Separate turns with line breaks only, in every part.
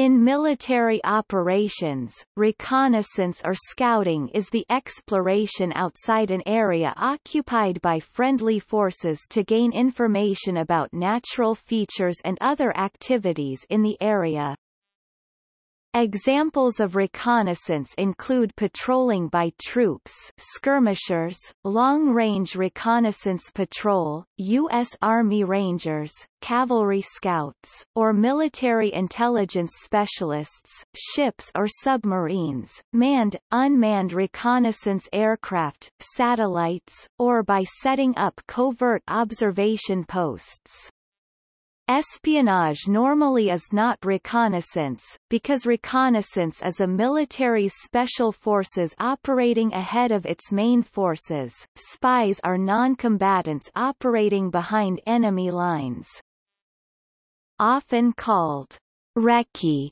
In military operations, reconnaissance or scouting is the exploration outside an area occupied by friendly forces to gain information about natural features and other activities in the area. Examples of reconnaissance include patrolling by troops skirmishers, long-range reconnaissance patrol, U.S. Army Rangers, cavalry scouts, or military intelligence specialists, ships or submarines, manned, unmanned reconnaissance aircraft, satellites, or by setting up covert observation posts. Espionage normally is not reconnaissance, because reconnaissance is a military's special forces operating ahead of its main forces. Spies are non-combatants operating behind enemy lines. Often called recce,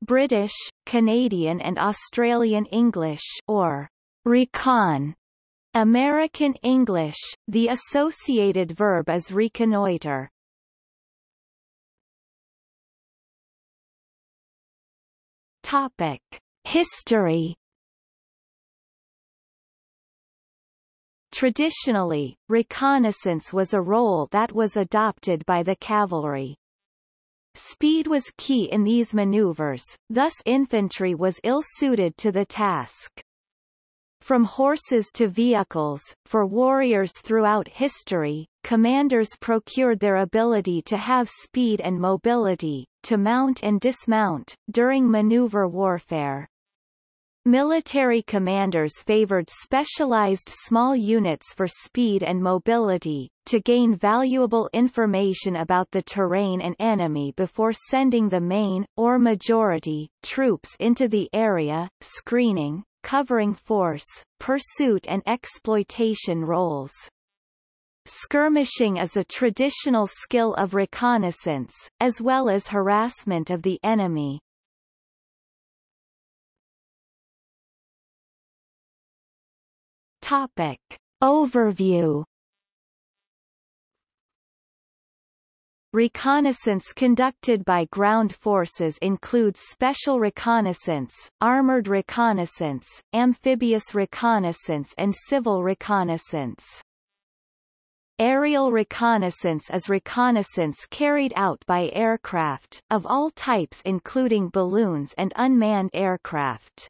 British, Canadian and Australian English or recon, American English, the associated verb is reconnoiter. Topic: History Traditionally, reconnaissance was a role that was adopted by the cavalry. Speed was key in these maneuvers, thus infantry was ill-suited to the task. From horses to vehicles, for warriors throughout history, commanders procured their ability to have speed and mobility, to mount and dismount, during maneuver warfare. Military commanders favored specialized small units for speed and mobility, to gain valuable information about the terrain and enemy before sending the main, or majority, troops into the area, screening, covering force, pursuit and exploitation roles. Skirmishing is a traditional skill of reconnaissance, as well as harassment of the enemy. Topic. Overview Reconnaissance conducted by ground forces includes special reconnaissance, armored reconnaissance, amphibious reconnaissance and civil reconnaissance. Aerial reconnaissance is reconnaissance carried out by aircraft, of all types including balloons and unmanned aircraft.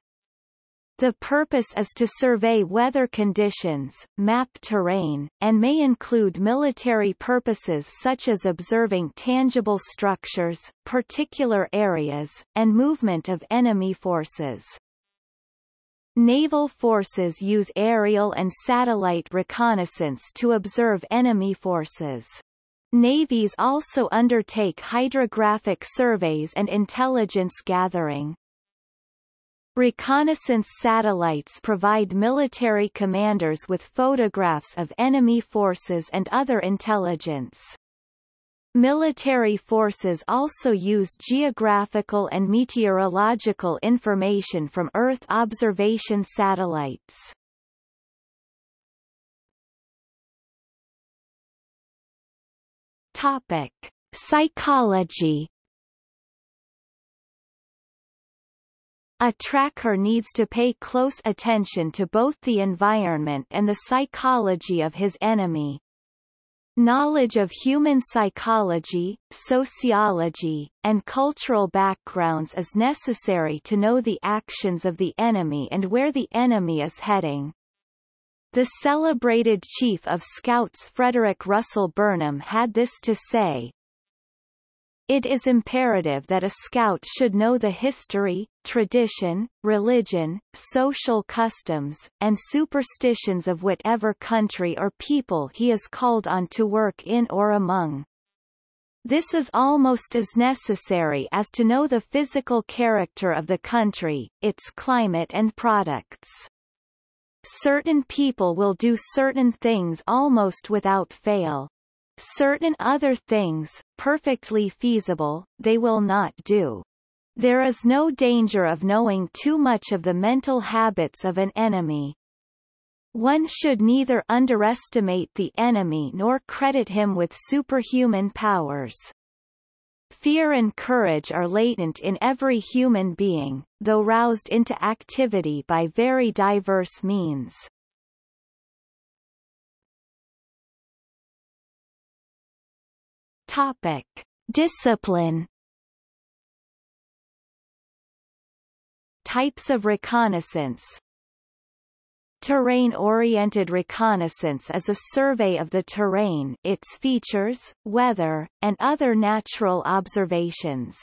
The purpose is to survey weather conditions, map terrain, and may include military purposes such as observing tangible structures, particular areas, and movement of enemy forces. Naval forces use aerial and satellite reconnaissance to observe enemy forces. Navies also undertake hydrographic surveys and intelligence gathering. Reconnaissance satellites provide military commanders with photographs of enemy forces and other intelligence. Military forces also use geographical and meteorological information from Earth observation satellites. Topic: Psychology A tracker needs to pay close attention to both the environment and the psychology of his enemy. Knowledge of human psychology, sociology, and cultural backgrounds is necessary to know the actions of the enemy and where the enemy is heading. The celebrated chief of Scouts Frederick Russell Burnham had this to say, it is imperative that a scout should know the history, tradition, religion, social customs, and superstitions of whatever country or people he is called on to work in or among. This is almost as necessary as to know the physical character of the country, its climate and products. Certain people will do certain things almost without fail. Certain other things, perfectly feasible, they will not do. There is no danger of knowing too much of the mental habits of an enemy. One should neither underestimate the enemy nor credit him with superhuman powers. Fear and courage are latent in every human being, though roused into activity by very diverse means. Topic. Discipline Types of reconnaissance Terrain-oriented reconnaissance is a survey of the terrain its features, weather, and other natural observations.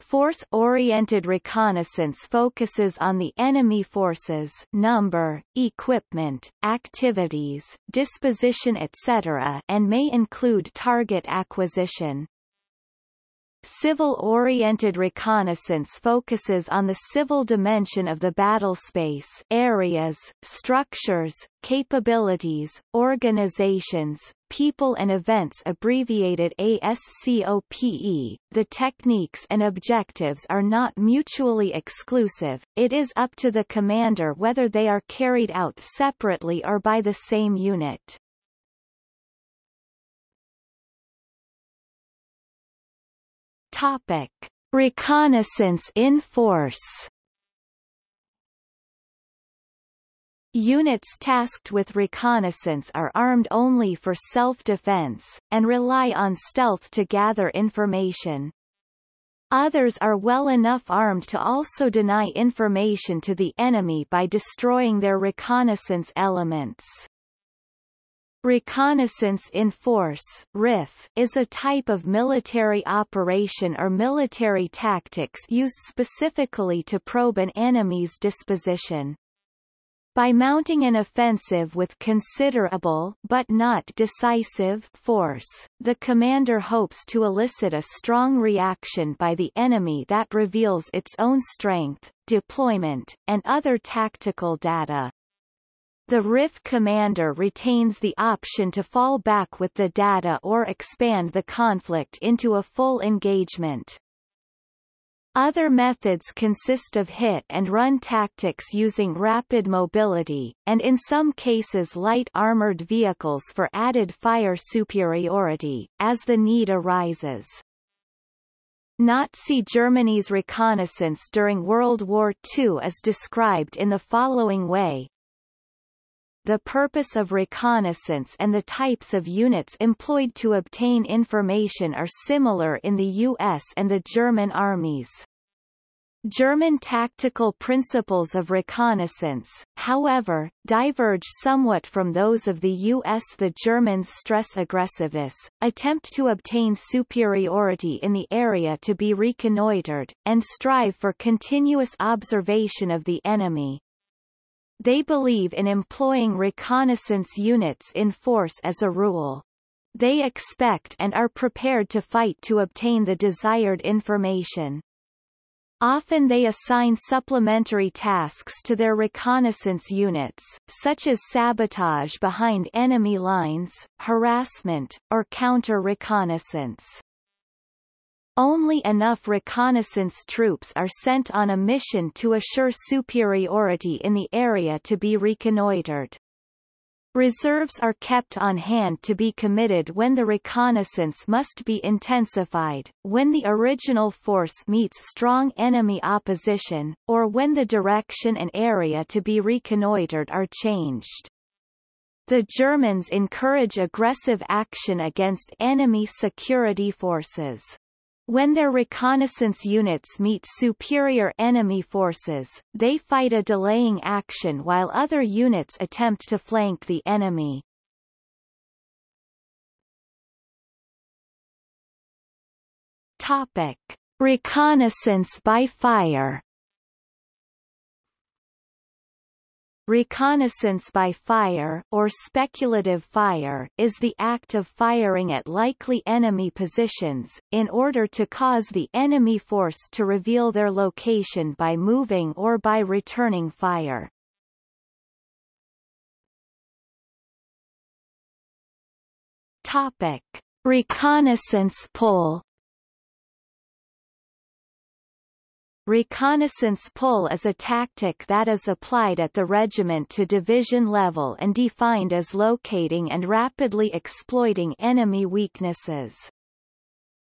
Force-oriented reconnaissance focuses on the enemy forces number, equipment, activities, disposition etc. and may include target acquisition. Civil-oriented reconnaissance focuses on the civil dimension of the battlespace areas, structures, capabilities, organizations, people and events abbreviated ASCOPE. The techniques and objectives are not mutually exclusive, it is up to the commander whether they are carried out separately or by the same unit. Topic: Reconnaissance in force. Units tasked with reconnaissance are armed only for self-defense, and rely on stealth to gather information. Others are well enough armed to also deny information to the enemy by destroying their reconnaissance elements. Reconnaissance in Force RIF, is a type of military operation or military tactics used specifically to probe an enemy's disposition. By mounting an offensive with considerable but not decisive force, the commander hopes to elicit a strong reaction by the enemy that reveals its own strength, deployment, and other tactical data. The RIF commander retains the option to fall back with the data or expand the conflict into a full engagement. Other methods consist of hit-and-run tactics using rapid mobility, and in some cases light armored vehicles for added fire superiority, as the need arises. Nazi Germany's reconnaissance during World War II is described in the following way, the purpose of reconnaissance and the types of units employed to obtain information are similar in the U.S. and the German armies. German tactical principles of reconnaissance, however, diverge somewhat from those of the U.S. The Germans stress aggressiveness, attempt to obtain superiority in the area to be reconnoitered, and strive for continuous observation of the enemy. They believe in employing reconnaissance units in force as a rule. They expect and are prepared to fight to obtain the desired information. Often they assign supplementary tasks to their reconnaissance units, such as sabotage behind enemy lines, harassment, or counter-reconnaissance. Only enough reconnaissance troops are sent on a mission to assure superiority in the area to be reconnoitered. Reserves are kept on hand to be committed when the reconnaissance must be intensified, when the original force meets strong enemy opposition, or when the direction and area to be reconnoitered are changed. The Germans encourage aggressive action against enemy security forces. When their reconnaissance units meet superior enemy forces, they fight a delaying action while other units attempt to flank the enemy. Topic. Reconnaissance by fire Reconnaissance by fire or speculative fire is the act of firing at likely enemy positions, in order to cause the enemy force to reveal their location by moving or by returning fire. Topic. Reconnaissance pull Reconnaissance pull is a tactic that is applied at the regiment to division level and defined as locating and rapidly exploiting enemy weaknesses.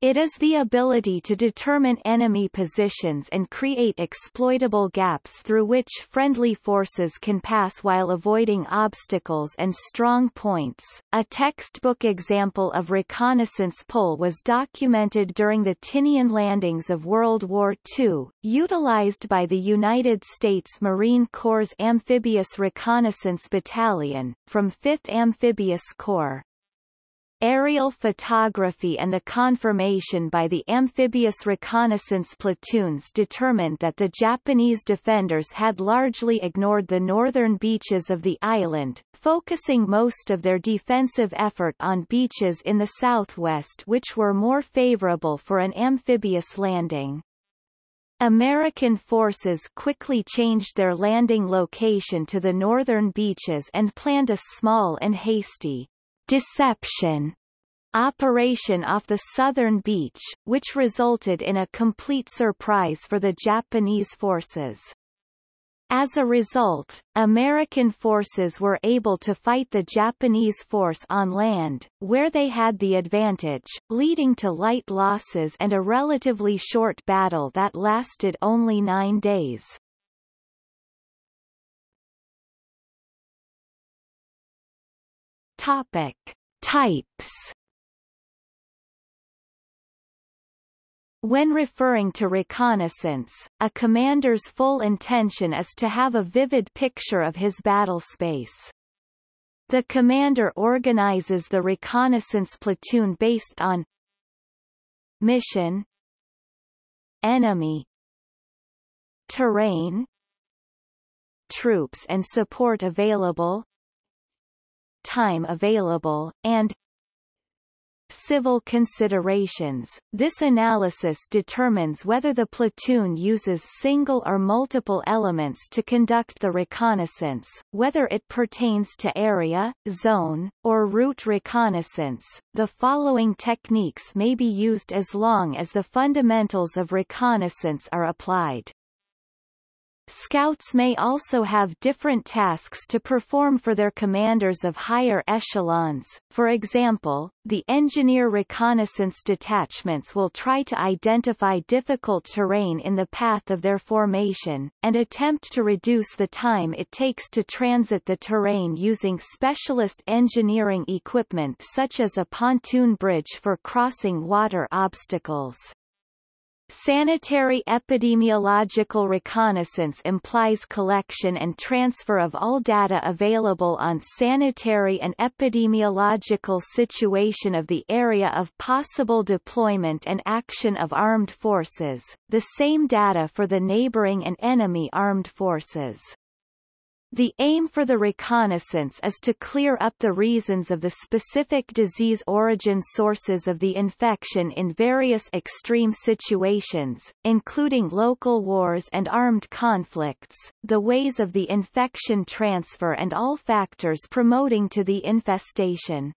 It is the ability to determine enemy positions and create exploitable gaps through which friendly forces can pass while avoiding obstacles and strong points. A textbook example of reconnaissance pull was documented during the Tinian landings of World War II, utilized by the United States Marine Corps' Amphibious Reconnaissance Battalion, from 5th Amphibious Corps. Aerial photography and the confirmation by the amphibious reconnaissance platoons determined that the Japanese defenders had largely ignored the northern beaches of the island, focusing most of their defensive effort on beaches in the southwest which were more favorable for an amphibious landing. American forces quickly changed their landing location to the northern beaches and planned a small and hasty deception operation off the southern beach, which resulted in a complete surprise for the Japanese forces. As a result, American forces were able to fight the Japanese force on land, where they had the advantage, leading to light losses and a relatively short battle that lasted only nine days. Topic. Types When referring to reconnaissance, a commander's full intention is to have a vivid picture of his battle space. The commander organizes the reconnaissance platoon based on mission enemy terrain troops and support available time available, and Civil considerations. This analysis determines whether the platoon uses single or multiple elements to conduct the reconnaissance, whether it pertains to area, zone, or route reconnaissance. The following techniques may be used as long as the fundamentals of reconnaissance are applied. Scouts may also have different tasks to perform for their commanders of higher echelons. For example, the engineer reconnaissance detachments will try to identify difficult terrain in the path of their formation, and attempt to reduce the time it takes to transit the terrain using specialist engineering equipment such as a pontoon bridge for crossing water obstacles. Sanitary epidemiological reconnaissance implies collection and transfer of all data available on sanitary and epidemiological situation of the area of possible deployment and action of armed forces, the same data for the neighboring and enemy armed forces. The aim for the reconnaissance is to clear up the reasons of the specific disease origin sources of the infection in various extreme situations, including local wars and armed conflicts, the ways of the infection transfer and all factors promoting to the infestation.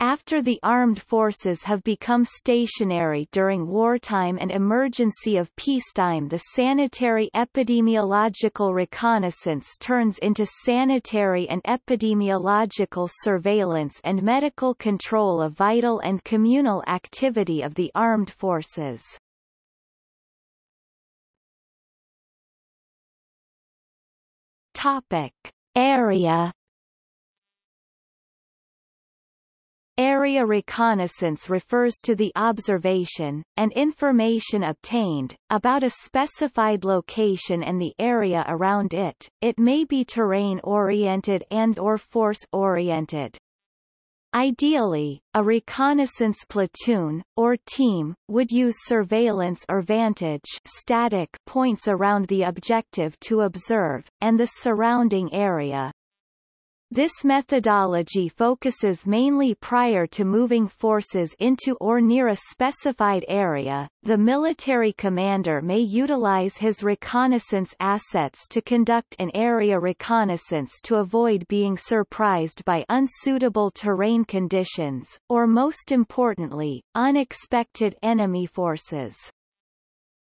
After the armed forces have become stationary during wartime and emergency of peacetime the sanitary epidemiological reconnaissance turns into sanitary and epidemiological surveillance and medical control of vital and communal activity of the armed forces. Topic. Area Area reconnaissance refers to the observation, and information obtained, about a specified location and the area around it. It may be terrain-oriented and or force-oriented. Ideally, a reconnaissance platoon, or team, would use surveillance or vantage static points around the objective to observe, and the surrounding area. This methodology focuses mainly prior to moving forces into or near a specified area. The military commander may utilize his reconnaissance assets to conduct an area reconnaissance to avoid being surprised by unsuitable terrain conditions, or most importantly, unexpected enemy forces.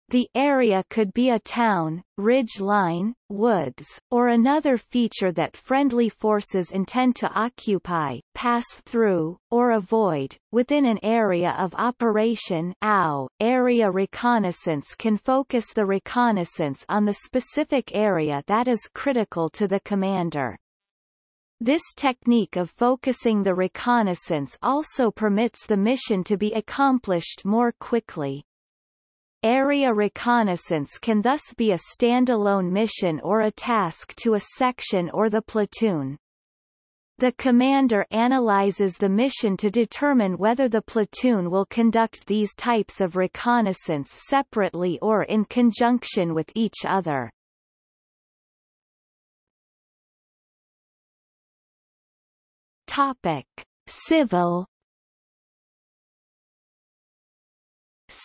The area could be a town, ridge line, woods, or another feature that friendly forces intend to occupy, pass through, or avoid. Within an area of operation OW, area reconnaissance can focus the reconnaissance on the specific area that is critical to the commander. This technique of focusing the reconnaissance also permits the mission to be accomplished more quickly. Area reconnaissance can thus be a standalone mission or a task to a section or the platoon. The commander analyzes the mission to determine whether the platoon will conduct these types of reconnaissance separately or in conjunction with each other. Topic: Civil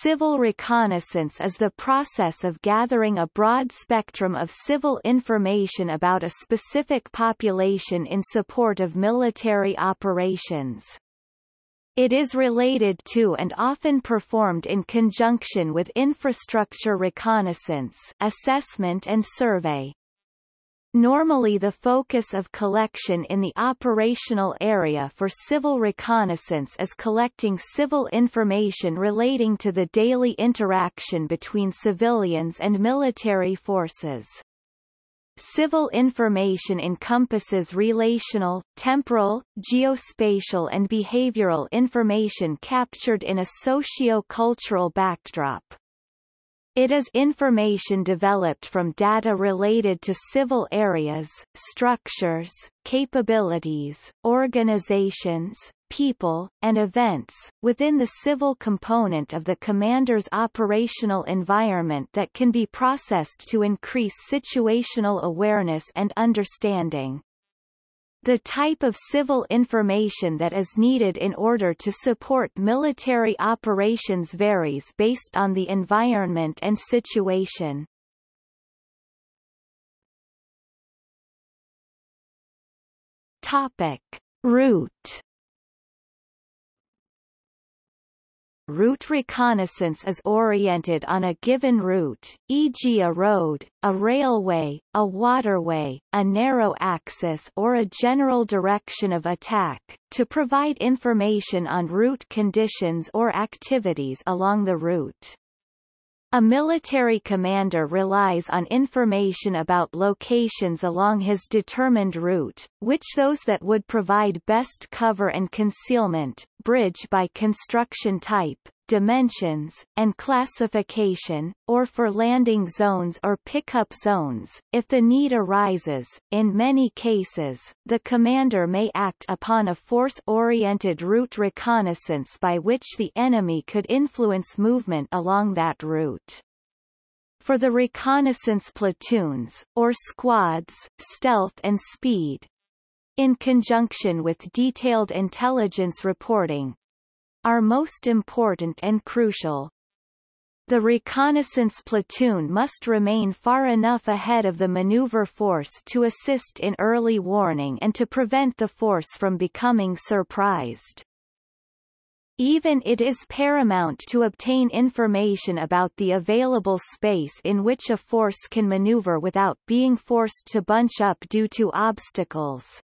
Civil reconnaissance is the process of gathering a broad spectrum of civil information about a specific population in support of military operations. It is related to and often performed in conjunction with infrastructure reconnaissance assessment and survey. Normally the focus of collection in the operational area for civil reconnaissance is collecting civil information relating to the daily interaction between civilians and military forces. Civil information encompasses relational, temporal, geospatial and behavioral information captured in a socio-cultural backdrop. It is information developed from data related to civil areas, structures, capabilities, organizations, people, and events, within the civil component of the commander's operational environment that can be processed to increase situational awareness and understanding. The type of civil information that is needed in order to support military operations varies based on the environment and situation. Topic. Route Route reconnaissance is oriented on a given route, e.g. a road, a railway, a waterway, a narrow axis or a general direction of attack, to provide information on route conditions or activities along the route. A military commander relies on information about locations along his determined route, which those that would provide best cover and concealment, bridge by construction type, dimensions, and classification, or for landing zones or pickup zones. If the need arises, in many cases, the commander may act upon a force-oriented route reconnaissance by which the enemy could influence movement along that route. For the reconnaissance platoons, or squads, stealth and speed, in conjunction with detailed intelligence reporting, are most important and crucial. The reconnaissance platoon must remain far enough ahead of the maneuver force to assist in early warning and to prevent the force from becoming surprised. Even it is paramount to obtain information about the available space in which a force can maneuver without being forced to bunch up due to obstacles.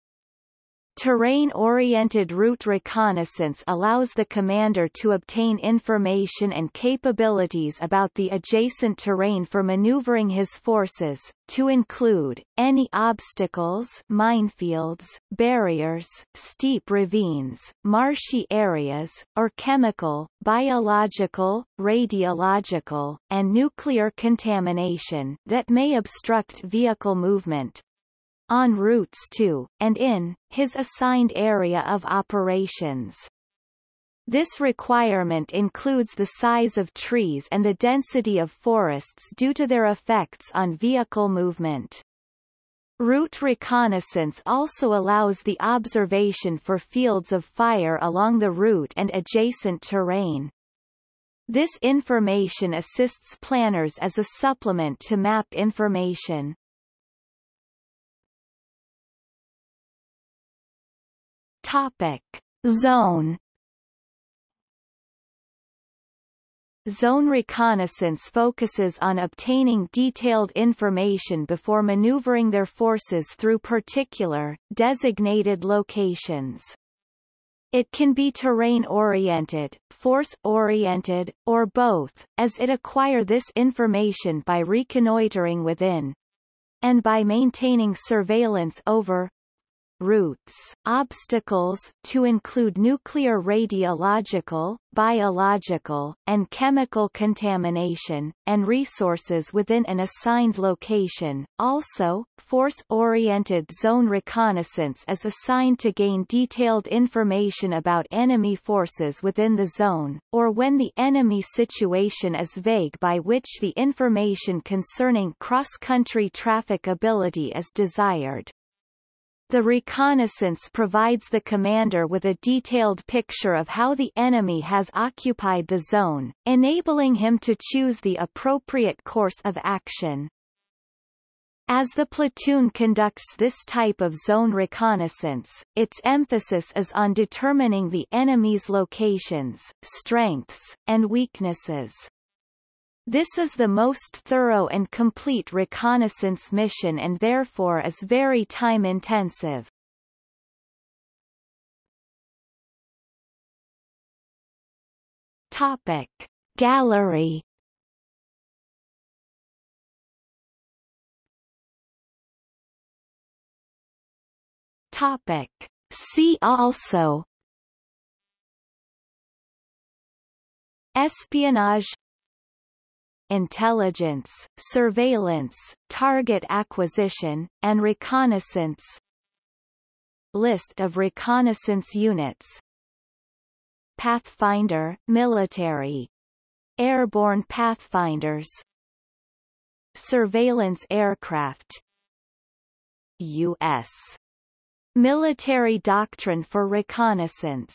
Terrain-oriented route reconnaissance allows the commander to obtain information and capabilities about the adjacent terrain for maneuvering his forces, to include, any obstacles minefields, barriers, steep ravines, marshy areas, or chemical, biological, radiological, and nuclear contamination that may obstruct vehicle movement, on routes to, and in, his assigned area of operations. This requirement includes the size of trees and the density of forests due to their effects on vehicle movement. Route reconnaissance also allows the observation for fields of fire along the route and adjacent terrain. This information assists planners as a supplement to map information. Topic. Zone Zone reconnaissance focuses on obtaining detailed information before maneuvering their forces through particular, designated locations. It can be terrain-oriented, force-oriented, or both, as it acquire this information by reconnoitering within and by maintaining surveillance over routes, obstacles to include nuclear radiological, biological, and chemical contamination, and resources within an assigned location. Also, force-oriented zone reconnaissance is assigned to gain detailed information about enemy forces within the zone, or when the enemy situation is vague by which the information concerning cross-country trafficability is desired. The reconnaissance provides the commander with a detailed picture of how the enemy has occupied the zone, enabling him to choose the appropriate course of action. As the platoon conducts this type of zone reconnaissance, its emphasis is on determining the enemy's locations, strengths, and weaknesses. This is the most thorough and complete reconnaissance mission and therefore is very time-intensive. Topic. Gallery Topic. See also Espionage intelligence, surveillance, target acquisition, and reconnaissance. List of reconnaissance units. Pathfinder, military. Airborne pathfinders. Surveillance aircraft. U.S. Military doctrine for reconnaissance